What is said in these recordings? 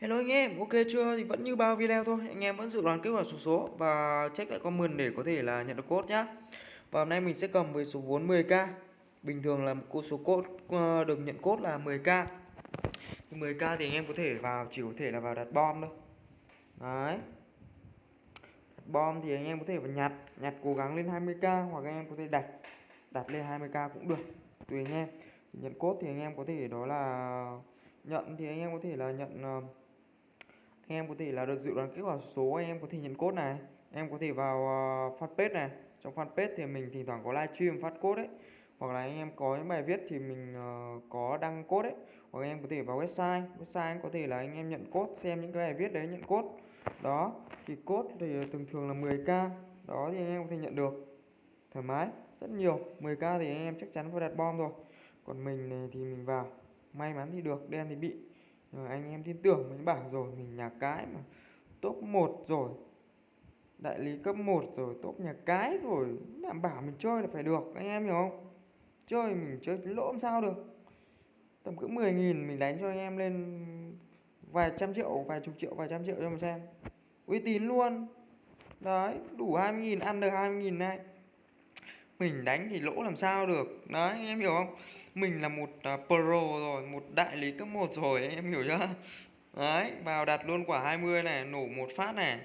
Hello anh em, ok chưa? Thì vẫn như bao video thôi, anh em vẫn dự đoán kết quả số số và check lại comment để có thể là nhận được code nhá. Và hôm nay mình sẽ cầm với số vốn 10k. Bình thường là một số code ờ, được nhận code là 10k. Thì 10k thì anh em có thể vào chỉ có thể là vào đặt bom thôi. Đấy. Đặt bom thì anh em có thể vào nhặt, nhặt cố gắng lên 20k hoặc anh em có thể đặt đặt lên 20k cũng được. Tùy anh em. Nhận code thì anh em có thể đó là nhận thì anh em có thể là nhận uh, em có thể là được dự đoán kết quả số em có thể nhận code này em có thể vào uh, fanpage này. Trong fanpage thì mình thỉnh thoảng có livestream phát code đấy hoặc là anh em có những bài viết thì mình uh, có đăng code đấy hoặc anh em có thể vào website website em có thể là anh em nhận code xem những cái bài viết đấy nhận code. Đó thì code thì thường thường là 10k đó thì anh em có thể nhận được. Thoải mái rất nhiều. 10k thì anh em chắc chắn phải đặt bom rồi. Còn mình này thì mình vào. May mắn thì được đen thì bị rồi anh em tin tưởng mình bảo rồi, mình nhà cái mà, top 1 rồi, đại lý cấp 1 rồi, top nhà cái rồi, đảm bảo mình chơi là phải được, anh em hiểu không? Chơi mình chơi lỗ làm sao được. Tầm cỡ 10 nghìn mình đánh cho anh em lên vài trăm triệu, vài chục triệu, vài trăm triệu cho mình xem. Uy tín luôn. Đấy, đủ 20 nghìn ăn được 20 nghìn này mình đánh thì lỗ làm sao được. Đấy anh em hiểu không? Mình là một uh, pro rồi một đại lý cấp 1 rồi anh em hiểu chưa? Đấy vào đặt luôn quả 20 này nổ một phát này.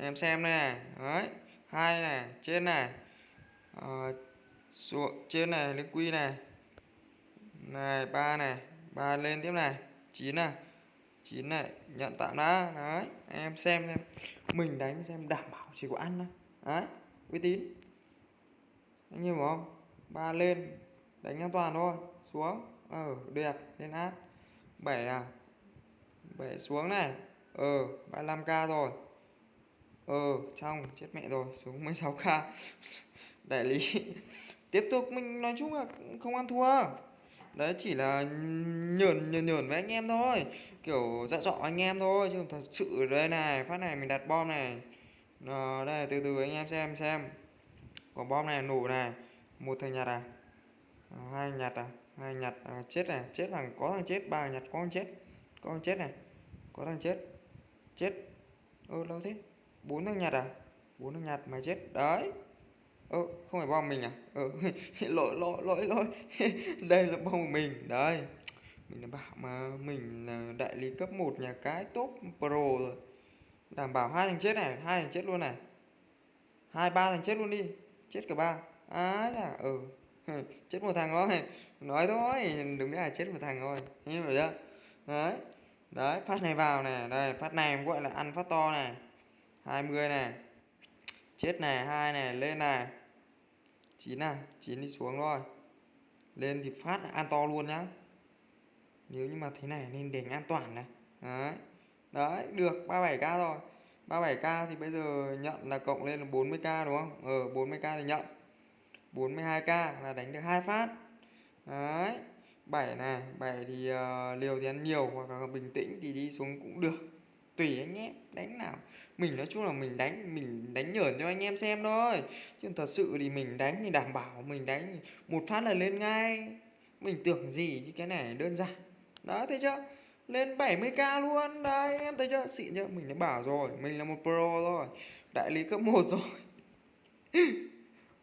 Em xem này đấy hai này trên này à, xuống trên này lên quy này. Này ba này ba lên tiếp này chín này chín này nhận tạm đã. Đấy em xem xem. Mình đánh xem đảm bảo chỉ có ăn thôi. Đấy uy tín anh hiểu không? Ba lên đánh an toàn thôi. Xuống. Ờ đẹp lên át bảy à? Bảy xuống này. Ờ 35k rồi. Ờ trong chết mẹ rồi xuống 16k đại lý. Tiếp tục mình nói chung là không ăn thua. Đấy chỉ là nhờn nhờn nhờn với anh em thôi. Kiểu dạ dọ anh em thôi chứ thật sự đây này phát này mình đặt bom này. Đó, đây từ từ anh em xem xem quả bom này nổ này một thằng nhặt à? à, hai nhặt à? Hai nhặt à, chết này chết thằng có thằng chết ba nhặt có thằng chết. Có thằng chết này có thằng chết. Chết. Ơ ừ, lâu thế. Bốn thằng nhặt à? Bốn thằng nhặt mà chết. Đấy. Ơ ừ, không phải bom mình à? Ừ, lỗi lỗi lỗi lỗi. Đây là bom của mình. Đấy mình đã bảo mà mình là đại lý cấp 1 nhà cái top pro rồi. Đảm bảo hai thằng chết này hai thằng chết luôn này. Hai ba thằng chết luôn đi chết cả ba. Á à, ừ. Chết một thằng thôi. Nói thôi đừng biết là chết một thằng thôi. Hiểu chưa? Đấy. Đấy phát này vào này đây phát này gọi là ăn phát to này 20 này chết này hai này lên này chín này chín đi xuống rồi lên thì phát ăn to luôn nhá. Nếu như mà thế này nên để an toàn này. Đấy. Đấy được 37k rồi. 37k thì bây giờ nhận là cộng lên là 40k đúng không? Ờ 40k thì nhận. 42k là đánh được hai phát. Đấy 7 này 7 thì uh, liều thì ăn nhiều hoặc là bình tĩnh thì đi xuống cũng được. Tùy anh em đánh nào. Mình nói chung là mình đánh mình đánh nhởn cho anh em xem thôi. Chứ thật sự thì mình đánh thì đảm bảo mình đánh một phát là lên ngay. Mình tưởng gì chứ cái này đơn giản. Đó thấy chưa? Lên 70k luôn. Đấy em thấy chưa? Xịn chưa? Mình đã bảo rồi mình là một pro rồi. Đại lý cấp 1 rồi.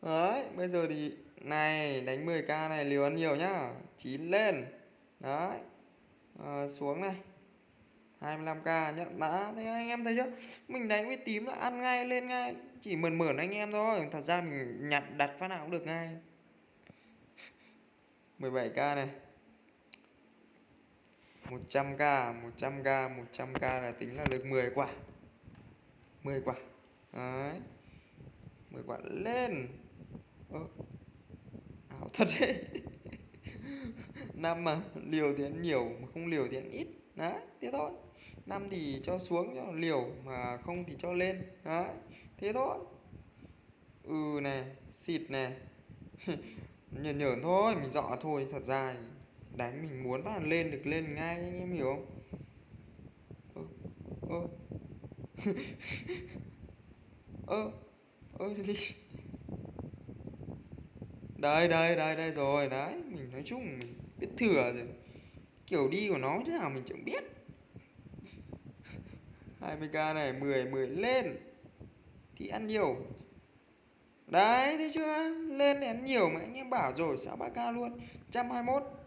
Đấy bây giờ thì này đánh 10k này liều ăn nhiều nhá. 9 lên. Đấy. À, xuống này. 25k nhận đã thế anh em thấy chưa? Mình đánh với tím là ăn ngay lên ngay. Chỉ mượn mượn anh em thôi. Thật ra mình nhặt đặt phát nào cũng được ngay. 17k này. 100k 100k 100k là tính là được 10 quả. 10 quả. Đấy. 10 quả lên. Ơ, ảo thật đấy. Năm mà liều thì ăn nhiều mà không liều thì ăn ít. Đấy thế thôi. Năm thì cho xuống cho liều mà không thì cho lên. Đấy thế thôi. Ừ này xịt này. Nhờn nhờn thôi mình dọ thôi thật ra đánh mình muốn bắt lên được lên ngay, anh em hiểu không? Ơ ơ. Ơ ơ, đi. Đây đây đây đây rồi, đấy, mình nói chung mình biết thừa rồi. Kiểu đi của nó thế nào mình chẳng biết. 20k này 10 10 lên. Thì ăn nhiều. Đấy, thấy chưa? Lên thì ăn nhiều mà anh em bảo rồi sao 3k luôn. 121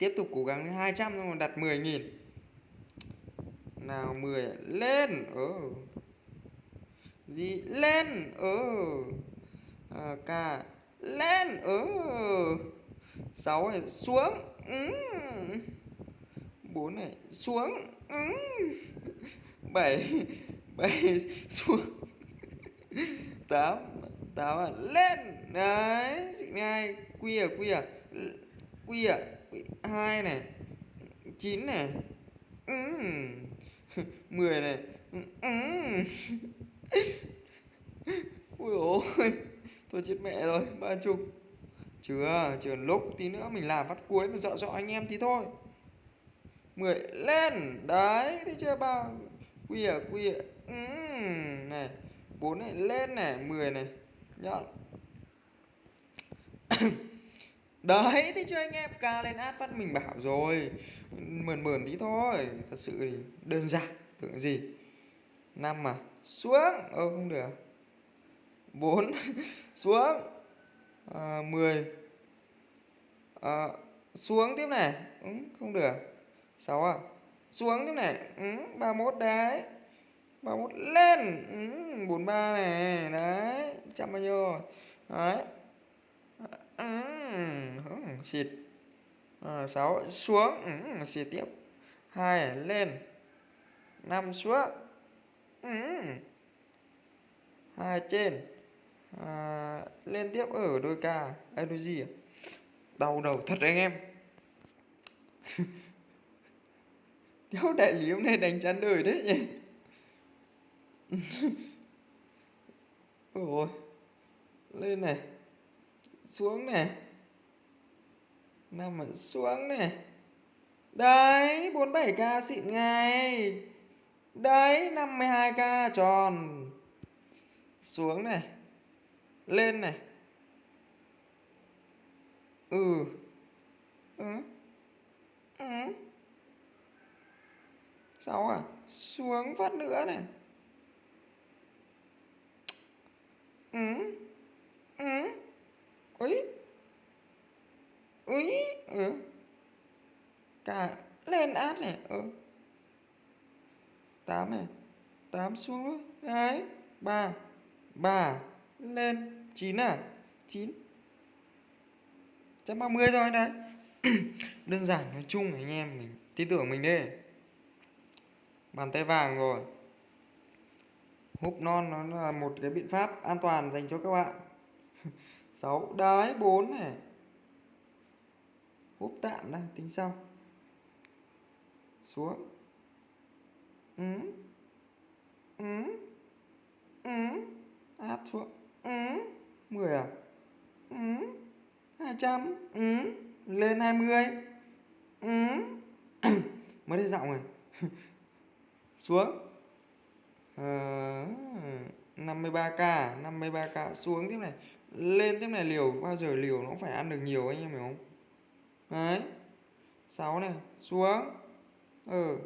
tiếp tục cố gắng đến 200 xong rồi đặt 10.000 nào 10 lên ừ gì? Lên ừ à, ca. Lên ờ. ừ 6 này xuống. Ừ. 4 này xuống. Ừ. 7 7 xuống. 8 8 à, lên. Đấy xịn ngay quy à quy à. Quy à hai này. 9 này. Ừ. 10 này. Ừ. ui ôi. Tôi chết mẹ rồi, ba chục. Chưa chưa lúc, tí nữa mình làm phát cuối mà dọa dọa anh em tí thôi. 10 lên. Đấy, thấy chưa ba? Quy à quy à. Ừ. này 4 này, lên này 10 này. Nhận đấy thấy chưa anh em ca lên át phát mình bảo rồi. Mờn mờn tí thôi. Thật sự thì đơn giản tưởng gì? Năm mà. Xuống. Ơ không được. 4 xuống. À, 10 à, xuống tiếp này. Ừ, không được. 6 à? Xuống tiếp này. Ừ, 31 đấy. 31 lên. Ừ, 43 này. Đấy trăm bao nhiêu rồi? Đấy ừ, xịt. Ờ, à, 6 xuống. Ừ, xịt tiếp. 2 lên. 5 xuống. Ừ. 2 trên. À, lên tiếp. Ở đôi ca. Hay đôi gì à? đau đầu thật anh em. Đéo đại lý hôm nay đánh chán đời đấy nhỉ? Ôi. Lên này xuống này. Nằm ở xuống này. Đấy 47k xịn ngay. Đấy 52k tròn. Xuống này. Lên này. Ừ. Ừ. Ừ. Sáu à xuống phát nữa này. Ừ. Ừ ấy ấy ừ. Cả, lên át này ừ. Tám này, tám xuống nữa đấy, ba ba, lên, chín à? Chín. Trăm ba mươi rồi đấy. Đơn giản, nói chung anh em, mình tin tưởng mình đi. Bàn tay vàng rồi. Húp non, nó là một cái biện pháp an toàn dành cho các bạn. 6 đấy 4 này. Úp tạm đây tính sau. Xuống. Ừ. Ừ. Ừ. Áp xuống. Ừ. 10 à? Ừ. 200 ừ. Lên 20 ừ. Mới đi giọng rồi xuống. À, 53k 53k xuống tiếp này lên tiếp này liều, bao giờ liều nó cũng phải ăn được nhiều anh em hiểu không? Đấy. 6 này, xuống. Ừ.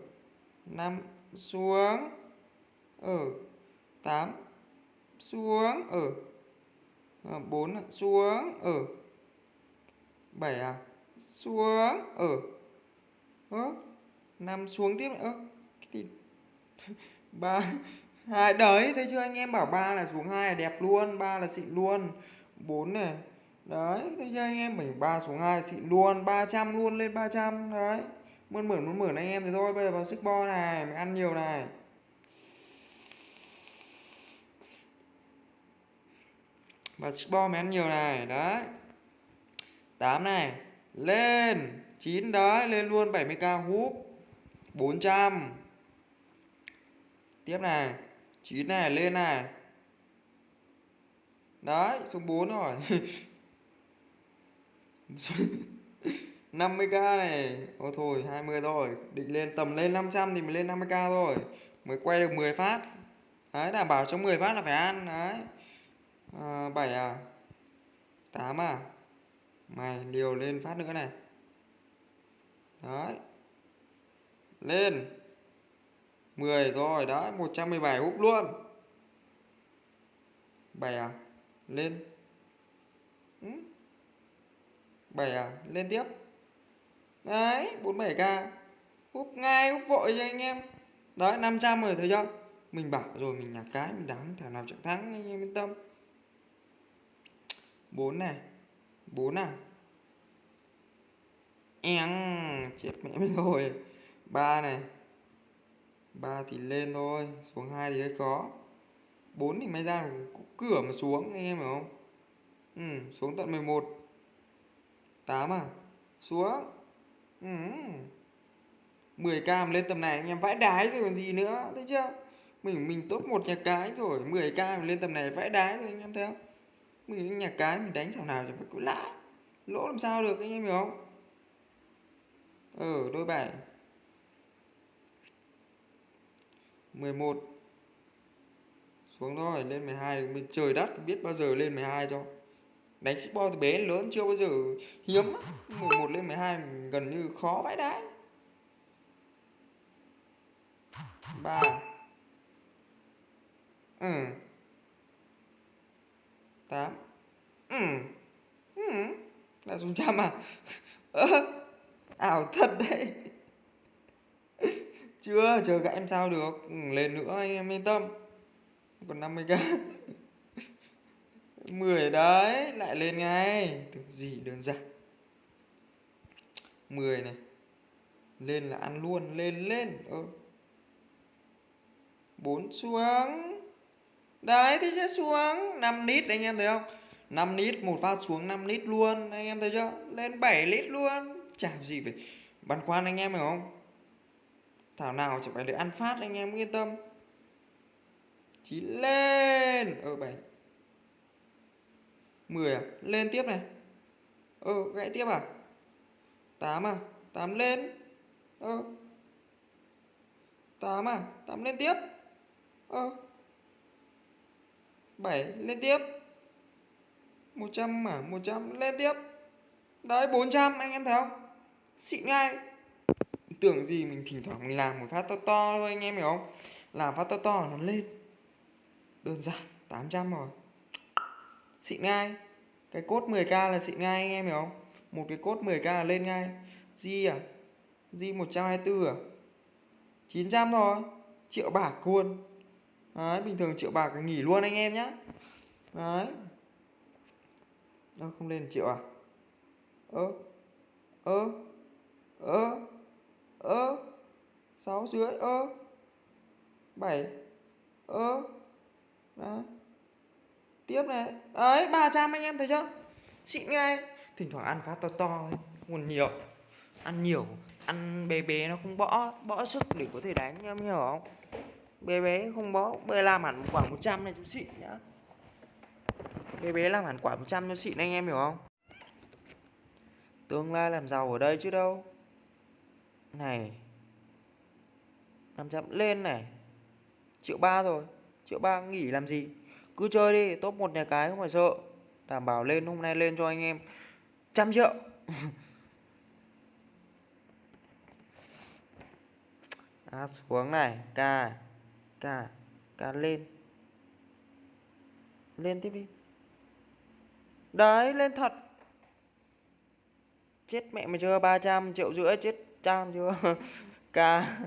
5 xuống. Ừ. 8 xuống. Ừ. Ờ, 4 xuống. Ừ. 7 à? Xuống. Ừ. Ớ 5 xuống tiếp nữa. Gì? 3 à, đấy thấy chưa? Anh em bảo ba là xuống hai là đẹp luôn ba là xịn luôn. Bốn này. Đấy thấy chưa? Anh em mình ba xuống hai xịn luôn 300 luôn lên 300 đấy. Muốn mượn muốn mượn anh em thì thôi bây giờ vào sức bo này mình ăn nhiều này. Và bo mình ăn nhiều này đấy. 8 này. Lên 9 đấy lên luôn 70k húp. 400 tiếp này. 9 này lên này. Đấy xuống 4 rồi 50k này. Ôi thôi 20 thôi. Định lên tầm lên 500 thì mình lên 50k thôi. Mới quay được 10 phát. Đấy đảm bảo trong 10 phát là phải ăn. Đấy. À, 7 à? 8 à? Mày liều lên phát nữa này. Đấy. Lên. 10 rồi, đấy 117 húp luôn. 7 à? Lên. Ừ. 7 à? Lên tiếp. Đấy 47k húp ngay húp vội cho anh em. Đấy 500 rồi, thấy chưa? Mình bảo rồi, mình nhặt cái, mình đáng thảo nào chẳng thắng, anh em yên tâm. 4 này. 4 à? Em, chết mẹ mình rồi. 3 này. 3 thì lên thôi xuống 2 thì hơi khó 4 thì may ra cửa mà xuống anh em hiểu không? Ừ, xuống tận 11 8 à? Xuống. Ừ. 10k mà lên tầm này anh em vãi đái rồi còn gì nữa thấy chưa? Mình mình top một nhà cái rồi 10k mà lên tầm này vãi đái rồi anh em thấy không? Mình nhà cái mình đánh thằng nào thì phải cứ lãi lỗ làm sao được anh em hiểu không? Ừ đôi bảy 11 xuống thôi, lên 12 mình trời đất biết bao giờ lên 12 cho. Đánh bo từ bé lớn chưa bao giờ. Hiếm 11 lên 12 gần như khó vãi đái 3 ừ. 8 ừ. Ừ. Là xuống trăm à? Ảo thật đấy chưa, chờ các em sao được. Ừ, lên nữa anh em yên tâm. Còn 50k 10 đấy, lại lên ngay. Được gì đơn giản. 10 này. Lên là ăn luôn, lên lên. Ơ ừ. 4 xuống. Đấy thì sẽ xuống? 5 lít anh em thấy không? 5 lít một phát xuống 5 lít luôn. Anh em thấy chưa? Lên 7 lít luôn. Chả gì phải băn khoăn anh em, hiểu không? Thảo nào chỉ phải được ăn phát anh em, yên tâm. Chí lên. Ờ bảy. Mười à? Lên tiếp này. Ờ gãy tiếp à? Tám à? Tám lên. Ờ. Tám à? Tám lên tiếp. Ơ bảy, lên tiếp. Một trăm à? Một trăm, lên tiếp. Đấy 400 anh em thấy không? Xịn ngay tưởng gì mình thỉnh thoảng mình làm một phát to to thôi, anh em hiểu không? Làm phát to to nó lên. Đơn giản 800 rồi. Xịn ngay. Cái cốt 10k là xịn ngay, anh em hiểu không? Một cái cốt 10k là lên ngay. Di à? Di 124 à? 900 thôi. Triệu bạc luôn. Đấy, bình thường triệu bạc nghỉ luôn anh em nhá. Đấy. Nó không lên triệu à? Ơ ơ ơ ơ, sáu dưới ơ, bảy ơ, đó. Tiếp này. Ấy 300 anh em thấy chưa? Xịn ngay thỉnh thoảng ăn phát to to nguồn nhiều. Ăn nhiều, ăn bé bé nó không bỏ bỏ sức để có thể đánh, em hiểu không? Bé bé không bỏ, bé làm hẳn quả 100 này chú xịn nhá. Bé bé làm hẳn quả 100 cho xịn anh em hiểu không? Tương lai làm giàu ở đây chứ đâu này 500 lên này. Triệu ba rồi triệu ba nghỉ làm gì? Cứ chơi đi top một nhà cái không phải sợ. Đảm bảo lên hôm nay lên cho anh em. Trăm triệu. À, xuống này k k k lên. Lên tiếp đi. Đấy lên thật. Chết mẹ mày chưa? 300 triệu rưỡi chết trăm chưa? Ca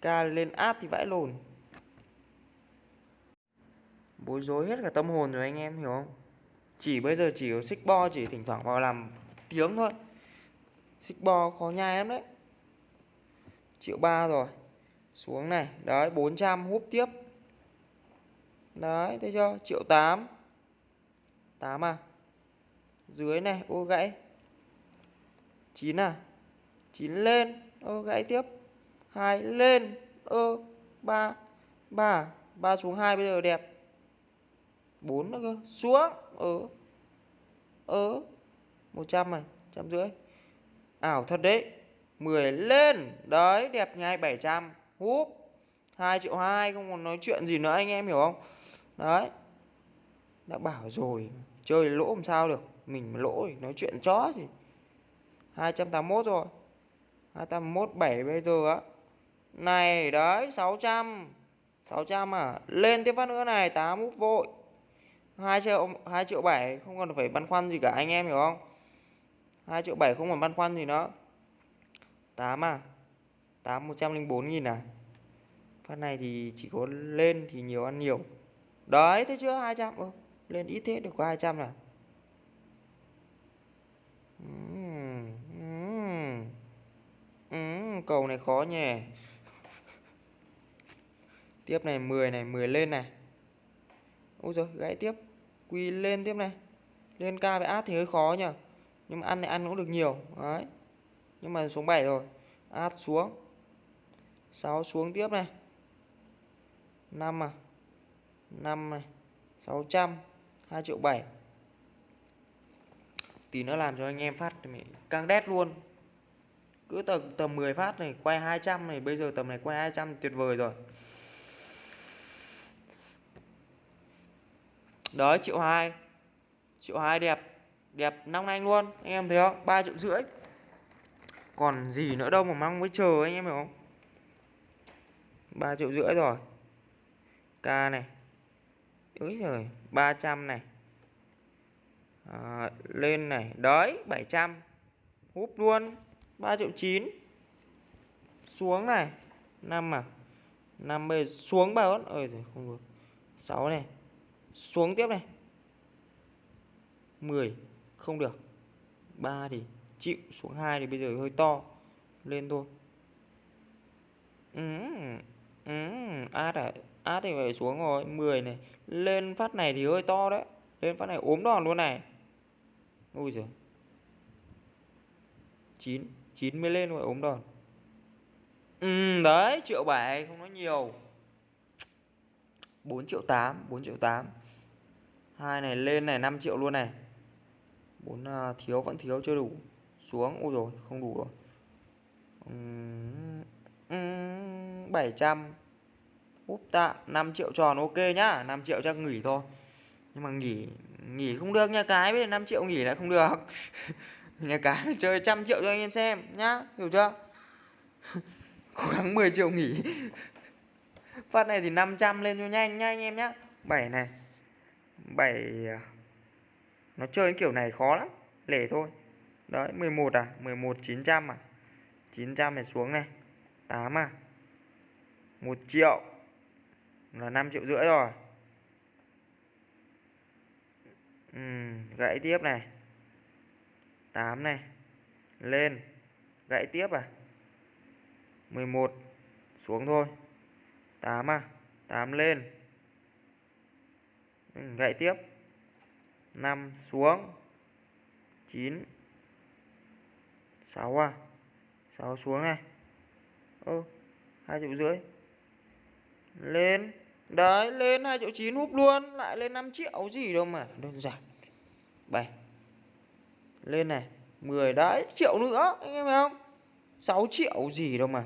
ca lên áp thì vãi lồn. Bối rối hết cả tâm hồn rồi anh em, hiểu không? Chỉ bây giờ chỉ có xích bo, chỉ thỉnh thoảng vào làm tiếng thôi. Xích bo khó nhai lắm đấy. Triệu ba rồi. Xuống này. Đấy 400 húp tiếp. Đấy, thấy chưa? Triệu 8 8 à? Dưới này, ô gãy. 9 à? 9 lên ơ gãy tiếp. 2 lên ơ 3 3 3 xuống 2 bây giờ đẹp. 4 nữa cơ, xuống ờ ờ 100 này, trăm rưỡi. Ảo thật đấy 10 lên, đấy, đẹp ngay 700 húp 2 triệu 2 không còn nói chuyện gì nữa, anh em hiểu không? Đấy, đã bảo rồi, chơi lỗ làm sao được, mình lỗ thì nói chuyện chó gì. 281 rồi. 217 bây giờ á. Này đấy 600 600 à? Lên tiếp phát nữa này 8 úp vội. 2 triệu 2 triệu 7 không cần phải băn khoăn gì cả anh em hiểu không? 2 triệu 7 không còn băn khoăn gì nữa. 8 à? 8 104 nghìn à? Phát này thì chỉ có lên thì nhiều ăn nhiều. Đấy thấy chưa? 200 ừ, Lên ít thế được có 200 là uhm, uhm, uhm, Cầu này khó nhỉ? Tiếp này 10 này 10 lên này. Ôi rồi gãy tiếp. Quy lên tiếp này. Lên ca với át thì hơi khó nhỉ? Nhưng mà ăn này ăn cũng được nhiều. Đấy. Nhưng mà xuống 7 rồi. Át xuống. 6 xuống tiếp này. 5 à? 5 này. 600 2 triệu 7 Tí nữa làm cho anh em phát thì mình càng đét luôn. Cứ tầm, tầm 10 phát này quay 200 này Bây giờ tầm này quay 200 tuyệt vời rồi. Đấy triệu hai. Triệu hai đẹp Đẹp nong anh luôn Anh em thấy không? Ba triệu rưỡi. Còn gì nữa đâu mà mong mới chờ anh em hiểu không? Ba triệu rưỡi rồi. K này. Ối rồi 300 này. À, Lên này. Đấy 700 Húp luôn. 3 triệu 9 Xuống này 5 à 5 bây giờ xuống 3 ớt? Ơi giời không được. 6 này Xuống tiếp này. 10 Không được. 3 thì chịu Xuống 2 thì bây giờ hơi to. Lên thôi. Ừ Ừ, át à, át thì phải xuống rồi. 10 này Lên phát này thì hơi to đấy. Lên phát này ốm đòn luôn này. Ui giời. 9 9 mới lên rồi ốm đòn. Ừ đấy triệu 7 không nói nhiều. 4 triệu 8 4 triệu 8 hai này lên này 5 triệu luôn này. 4 uh, à, thiếu vẫn thiếu chưa đủ. Xuống ôi rồi không đủ rồi. Uhm, uhm, 700 úp tạ 5 triệu tròn ok nhá. 5 triệu chắc nghỉ thôi. Nhưng mà nghỉ nghỉ không được nha cái bây 5 triệu nghỉ lại không được. nhà cái chơi trăm triệu cho anh em xem nhá hiểu chưa? Cố gắng 10 triệu nghỉ. Phát này thì 500 lên cho nhanh nhá anh em nhá. 7 này. 7 à, nó chơi kiểu này khó lắm lẻ thôi. Đấy 11 à? 11 900 à? 900 này xuống này. 8 à? 1 triệu là 5 triệu rưỡi rồi. Ừ, gãy tiếp này. 8 này. Lên. Gãy tiếp à? 11 xuống thôi. 8 à? 8 lên. Ừ, gãy tiếp. 5 xuống. 9 6 à? 6 xuống này. Ơ hai triệu rưỡi. Lên. Đấy, lên hai triệu chín, húp luôn. Lại lên 5 triệu gì đâu mà, đơn giản. 7 lên này 10 đấy triệu nữa anh em thấy không? 6 triệu gì đâu mà.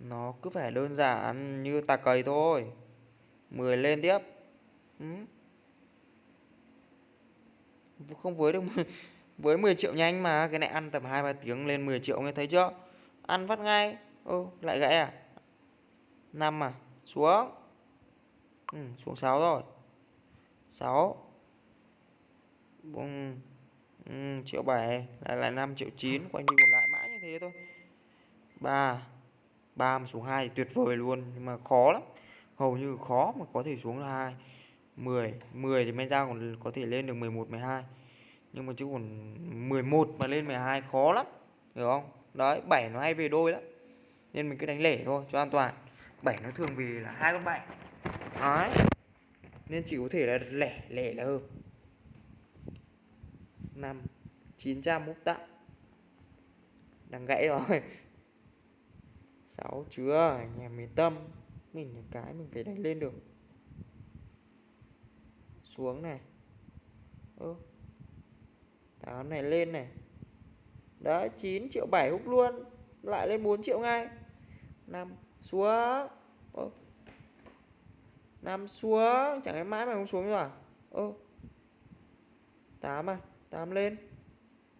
Nó cứ phải đơn giản như tà cầy thôi. 10 lên tiếp. Ừ. không với được với 10 triệu nhanh mà cái này ăn tầm 2 3 tiếng lên 10 triệu nghe thấy chưa? Ăn phát ngay. Ô lại gãy à? 5 à? Xuống. Ừ, xuống 6 rồi. 6 Vâng. Ừ, triệu 7 lại là 5 triệu 9 quanh đi còn lại mãi như thế thôi. 3 3 mà xuống 2 thì tuyệt vời luôn, nhưng mà khó lắm. Hầu như khó mà có thể xuống là 2 10 10 thì men ra còn có thể lên được 11 12 nhưng mà chứ còn 11 mà lên 12 khó lắm, hiểu không? Đấy 7 nó hay về đôi lắm. Nên mình cứ đánh lẻ thôi, cho an toàn. 7 nó thường vì là hai con 7 đấy. Nên chỉ có thể là lẻ lẻ là hơn 5 900 múc tặng đang gãy rồi. 6 chưa em mới tâm. Mình là cái mình phải đánh lên được. Xuống này. Ơ. Táo này lên này. Đấy 9 triệu 7 hút luôn. Lại lên 4 triệu ngay. 5 xuống ơ. 5 xuống chẳng lẽ mãi mà không xuống rồi à? Ơ. 8 à? 8 lên.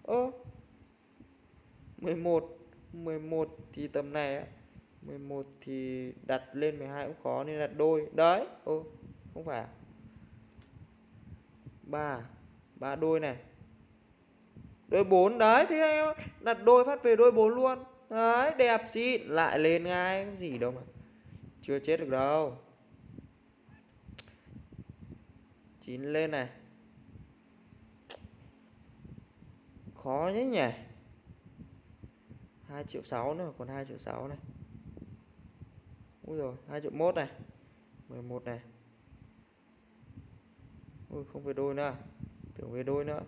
Ơ 11 11 thì tầm này á. 11 thì đặt lên 12 cũng khó nên đặt đôi. Đấy, ô, không phải à? ba ba đôi này. Đôi 4 đấy, thế em đặt đôi phát về đôi 4 luôn. Đấy, đẹp xịn lại lên ngay cái gì đâu mà. Chưa chết được đâu. 9 lên này. Khó nhé nhỉ. 2 triệu 6 nữa, còn 2 triệu 6 này. Ui rồi 2 triệu 1 này 11 này. Ui, không về đôi nữa à? Tưởng về đôi nữa.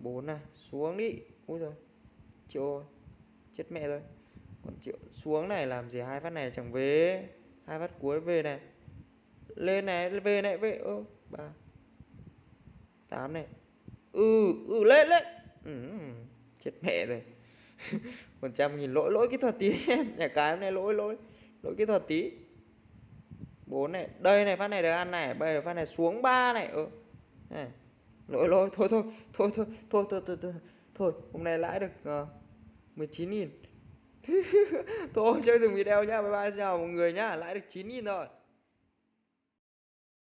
4 này, xuống đi. Ui rồi triệu chết mẹ rồi. Còn triệu, xuống này làm gì? Hai phát này chẳng về. Hai phát cuối về này. Lên này, về này, về. Ơ ba, tám này. Ừ ừ lên lên ừ, chết mẹ rồi. Một trăm nghìn lỗi lỗi kỹ thuật tí em nhà cái hôm nay lỗi lỗi lỗi kỹ thuật tí. Bốn này đây này phát này được ăn này bây giờ phát này xuống ba này ừ. Này. lỗi lỗi thôi thôi thôi thôi thôi thôi thôi thôi thôi hôm nay lãi được uh, chín 19 nghìn. Thôi chơi dừng video nhá bye bye chào mọi người nhá lãi được 9 nghìn rồi